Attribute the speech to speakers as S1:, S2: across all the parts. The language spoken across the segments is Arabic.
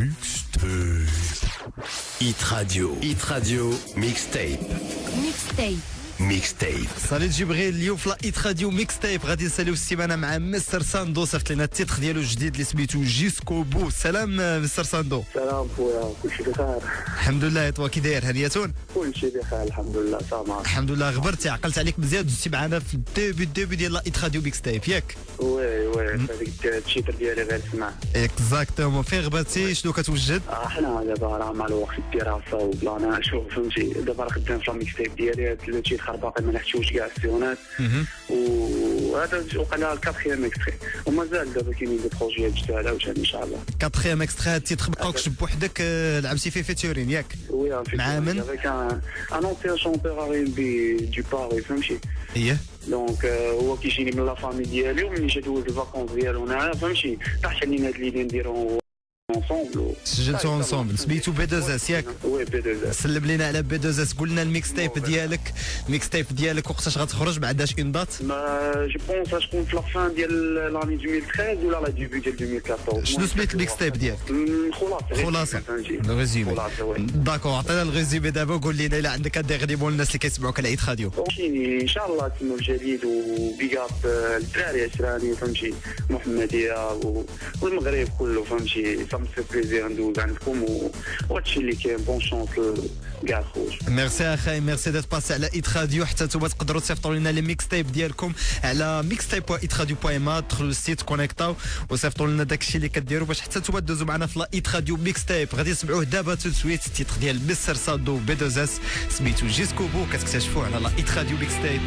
S1: Mixtape. Hit Radio. Hit Radio. Mixtape.
S2: Mixtape.
S1: Mixtape.
S3: صالي جبريل اليوم في la Hit Radio Mixtape غادي نساليو السيمانة مع مستر ساندو. صيفط لنا ال titre ديالو الجديد اللي سميتو jusqu'au bout. سلام آه، مستر ساندو.
S4: سلام خويا كلشي بخير.
S3: الحمد لله توا كي داير؟ هنيتون
S4: كلشي بخير الحمد لله سامع
S3: الحمد لله غبرتي عقلت عليك مزيان. دوزتي معنا في ال début ال début ديال لايت راديو ميكس تايب ياك؟
S4: oui oui هذيك ال titre ديالي غير سمع
S3: exactement فين غبرتي؟ شنو كتوجد؟
S4: آه، حنا دابا راه مع الوقت الدراسة وبلانا شوف فهمتي دابا راه خدام في ال mixtape ديالي. هاد ال titre باقي ما لحقتوش كاع السيونات. وهذا وقع لها ال quatrième extrait. ومازال دابا كاينين des projets جداد عاوتاني إن شاء الله.
S3: quatrième extrait ال titre بقاوكش بوحدك آه، لعبتي فيه featuring ياك.
S4: oui
S3: مع من؟
S4: un un ancien chanteur R'n'B de Paris فهمتي
S3: إيه.
S4: donc آه، هو كيجيني من la famille ديالي وملي جا دوز ال vacances ديالو هنايا فهمتي؟ طاحت علينا هاد l'idée نديرو
S3: سجلتو اونسومبل سميتو بي 2 اس ياك؟
S4: وي بي دو اس
S3: سلم لينا على بي 2 اس قلنا الميكس تايب ديالك. الميكس تايب ديالك وقتاش غتخرج؟ ما عندهاش اون دات
S4: ما جو بونس غتكون في لا فان ديال لاني 2013 ولا لا ديبي ديال 2014
S3: شنو سميت الميكس تايب ديالك
S4: خلاصه
S3: خلاصه
S4: وي
S3: داكور عطينا الريزومي دابا وقول لنا الا عندك ديغني مول الناس اللي كيسمعوك على عيد
S4: فهمتيني ان شاء الله تنو الجديد وبيك اب الدراري عشراني فهمتي محمديه والمغرب كله فهمتي me fait plaisir ندوز عندكم وهادشي اللي كاين bonne chance كاع خوت
S3: ميرسي اخاي merci d'être passé على Hit Radio حتى نتوما تقدروا تصيفطوا لنا les mixtapes ديالكم على mixtape Hit Radio point ما دخلوا لل site كونيكتاو وصيفطوا لنا داكشي اللي كديروا باش حتى نتوما دوزوا معنا في la Hit Radio Mixtape غادي تسمعوه دابا tout de suite ال titre ديال مستر سادو بي دوز اس سميتو jusqu'au bout كتكتشفوه على la Hit Radio Mixtape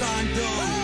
S3: Sando.